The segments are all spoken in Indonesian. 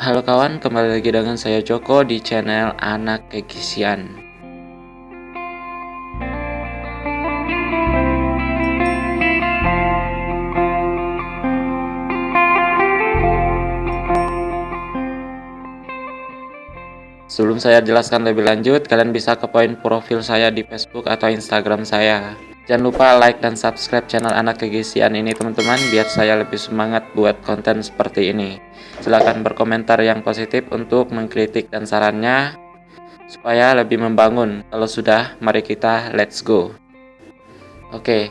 Halo kawan, kembali lagi dengan saya Joko di channel Anak Kekisian. Sebelum saya jelaskan lebih lanjut, kalian bisa ke poin profil saya di Facebook atau Instagram saya. Jangan lupa like dan subscribe channel Anak Kegisian ini teman-teman, biar saya lebih semangat buat konten seperti ini. Silahkan berkomentar yang positif untuk mengkritik dan sarannya, supaya lebih membangun. Kalau sudah, mari kita let's go. Oke,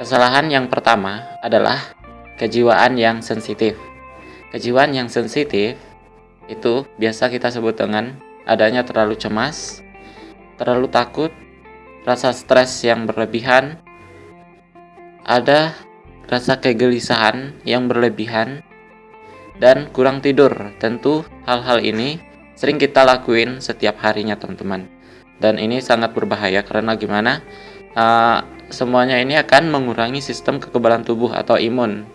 kesalahan yang pertama adalah kejiwaan yang sensitif. Kejiwaan yang sensitif itu biasa kita sebut dengan adanya terlalu cemas, terlalu takut, rasa stres yang berlebihan, ada rasa kegelisahan yang berlebihan, dan kurang tidur. Tentu hal-hal ini sering kita lakuin setiap harinya teman-teman. Dan ini sangat berbahaya karena gimana? Uh, semuanya ini akan mengurangi sistem kekebalan tubuh atau imun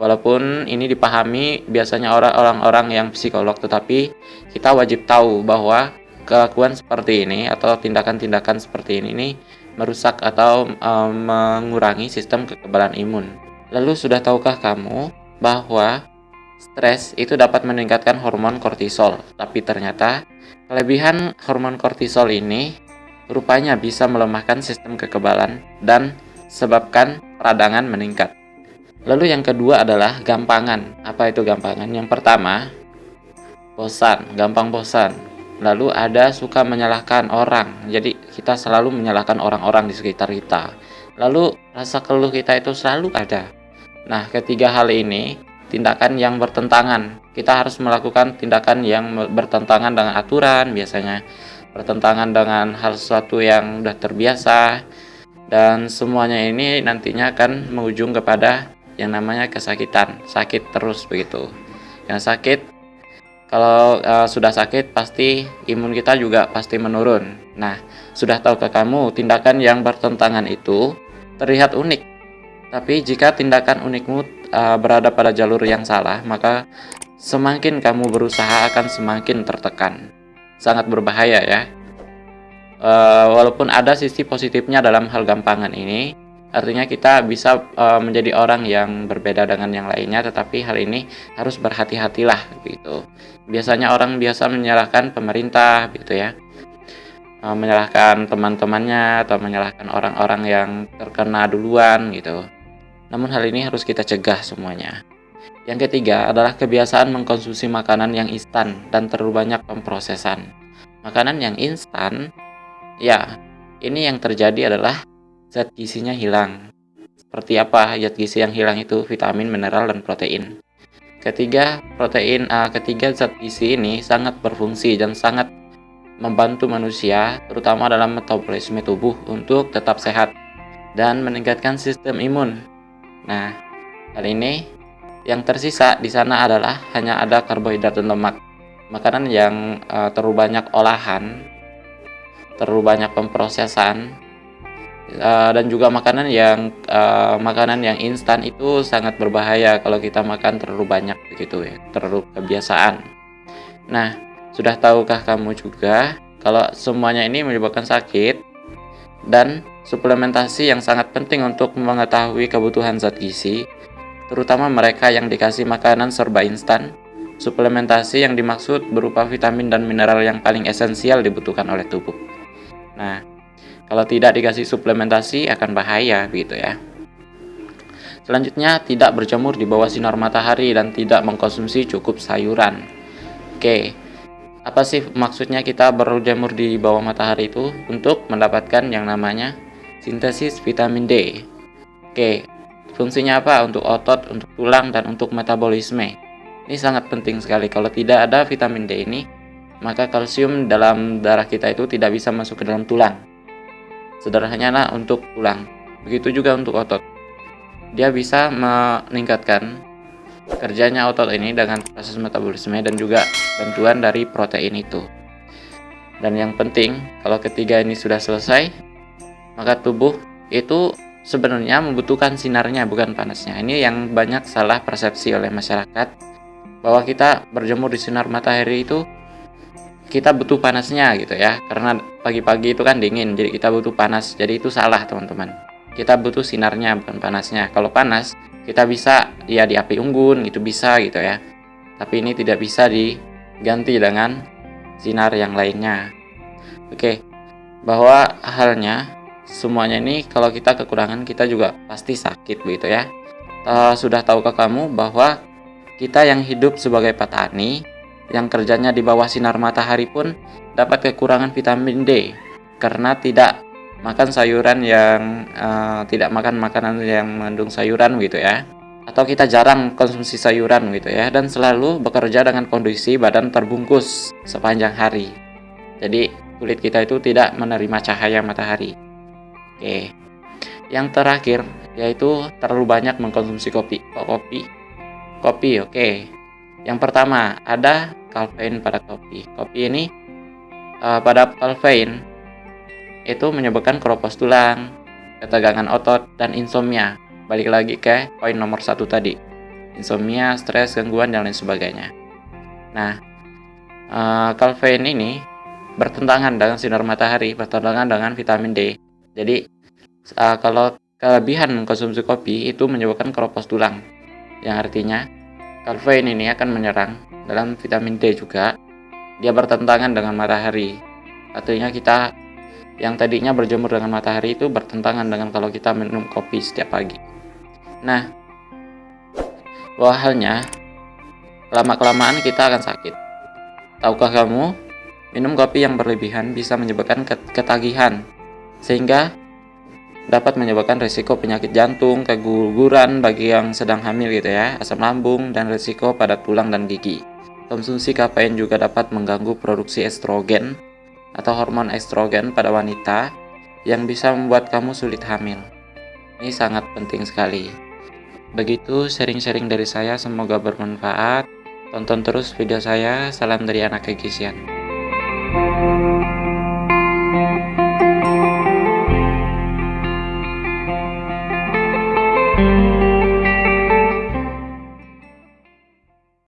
Walaupun ini dipahami biasanya orang-orang yang psikolog, tetapi kita wajib tahu bahwa kelakuan seperti ini atau tindakan-tindakan seperti ini, ini merusak atau e, mengurangi sistem kekebalan imun. Lalu sudah tahukah kamu bahwa stres itu dapat meningkatkan hormon kortisol, tapi ternyata kelebihan hormon kortisol ini rupanya bisa melemahkan sistem kekebalan dan sebabkan peradangan meningkat. Lalu yang kedua adalah gampangan. Apa itu gampangan? Yang pertama, bosan, gampang bosan. Lalu ada suka menyalahkan orang. Jadi kita selalu menyalahkan orang-orang di sekitar kita. Lalu rasa keluh kita itu selalu ada. Nah, ketiga hal ini tindakan yang bertentangan. Kita harus melakukan tindakan yang bertentangan dengan aturan biasanya, bertentangan dengan hal sesuatu yang sudah terbiasa dan semuanya ini nantinya akan mengujung kepada yang namanya kesakitan, sakit terus begitu. Yang sakit kalau uh, sudah sakit pasti imun kita juga pasti menurun. Nah, sudah tahu ke kamu tindakan yang bertentangan itu terlihat unik. Tapi jika tindakan unikmu uh, berada pada jalur yang salah, maka semakin kamu berusaha akan semakin tertekan. Sangat berbahaya ya. Uh, walaupun ada sisi positifnya dalam hal gampangan ini, Artinya kita bisa uh, menjadi orang yang berbeda dengan yang lainnya, tetapi hal ini harus berhati-hatilah gitu. Biasanya orang biasa menyalahkan pemerintah gitu ya. Uh, menyalahkan teman-temannya atau menyalahkan orang-orang yang terkena duluan gitu. Namun hal ini harus kita cegah semuanya. Yang ketiga adalah kebiasaan mengkonsumsi makanan yang instan dan terlalu banyak pemprosesan. Makanan yang instan, ya, ini yang terjadi adalah zat gizinya hilang. Seperti apa zat gizi yang hilang itu? Vitamin, mineral, dan protein. Ketiga, protein uh, ketiga zat gizi ini sangat berfungsi dan sangat membantu manusia, terutama dalam metabolisme tubuh untuk tetap sehat dan meningkatkan sistem imun. Nah, hal ini yang tersisa di sana adalah hanya ada karbohidrat dan lemak. Makanan yang uh, terlalu banyak olahan, terlalu banyak pemprosesan, uh, dan juga makanan yang uh, makanan yang instan itu sangat berbahaya kalau kita makan terlalu banyak begitu ya terlalu kebiasaan. Nah sudah tahukah kamu juga kalau semuanya ini menyebabkan sakit dan suplementasi yang sangat penting untuk mengetahui kebutuhan zat gizi terutama mereka yang dikasih makanan serba instan? Suplementasi yang dimaksud berupa vitamin dan mineral yang paling esensial dibutuhkan oleh tubuh. Nah kalau tidak dikasih suplementasi akan bahaya gitu ya. Selanjutnya, tidak berjemur di bawah sinar matahari dan tidak mengkonsumsi cukup sayuran. Oke, apa sih maksudnya kita berjemur di bawah matahari itu? Untuk mendapatkan yang namanya sintesis vitamin D. Oke, fungsinya apa? Untuk otot, untuk tulang, dan untuk metabolisme. Ini sangat penting sekali. Kalau tidak ada vitamin D ini, maka kalsium dalam darah kita itu tidak bisa masuk ke dalam tulang sederhananya untuk tulang begitu juga untuk otot. Dia bisa meningkatkan kerjanya otot ini dengan proses metabolisme dan juga bantuan dari protein itu. Dan yang penting kalau ketiga ini sudah selesai maka tubuh itu sebenarnya membutuhkan sinarnya bukan panasnya. Ini yang banyak salah persepsi oleh masyarakat bahwa kita berjemur di sinar matahari itu kita butuh panasnya gitu ya. Karena pagi-pagi itu kan dingin jadi kita butuh panas. Jadi itu salah teman-teman. Kita butuh sinarnya bukan panasnya. Kalau panas kita bisa ya di api unggun gitu bisa gitu ya. Tapi ini tidak bisa diganti dengan sinar yang lainnya. Oke bahwa halnya semuanya ini kalau kita kekurangan kita juga pasti sakit begitu ya. Uh, sudah tahukah kamu bahwa kita yang hidup sebagai petani yang kerjanya di bawah sinar matahari pun dapat kekurangan vitamin D karena tidak makan sayuran yang uh, tidak makan makanan yang mengandung sayuran gitu ya. Atau kita jarang konsumsi sayuran gitu ya dan selalu bekerja dengan kondisi badan terbungkus sepanjang hari. Jadi kulit kita itu tidak menerima cahaya matahari. Oke. Yang terakhir yaitu terlalu banyak mengkonsumsi kopi. Kopi? Kopi oke yang pertama ada kafein pada kopi. Kopi ini uh, pada kafein itu menyebabkan keropos tulang, ketegangan otot, dan insomnia. Balik lagi ke poin nomor satu tadi. Insomnia, stres, gangguan, dan lain sebagainya. Nah, uh, ini bertentangan dengan sinar matahari, bertentangan dengan vitamin D. Jadi, uh, kalau kelebihan mengkonsumsi kopi itu menyebabkan keropos tulang, yang artinya kafein ini akan menyerang dalam vitamin D juga. Dia bertentangan dengan matahari. Artinya kita yang tadinya berjemur dengan matahari itu bertentangan dengan kalau kita minum kopi setiap pagi. Nah bahwa halnya lama-kelamaan kita akan sakit. Tahukah kamu minum kopi yang berlebihan bisa menyebabkan ketagihan. Sehingga dapat menyebabkan risiko penyakit jantung, keguguran bagi yang sedang hamil gitu ya, asam lambung, dan risiko pada tulang dan gigi. Konsumsi kafein juga dapat mengganggu produksi estrogen atau hormon estrogen pada wanita yang bisa membuat kamu sulit hamil. Ini sangat penting sekali. Begitu sharing-sharing dari saya, semoga bermanfaat. Tonton terus video saya. Salam dari anak kegisian.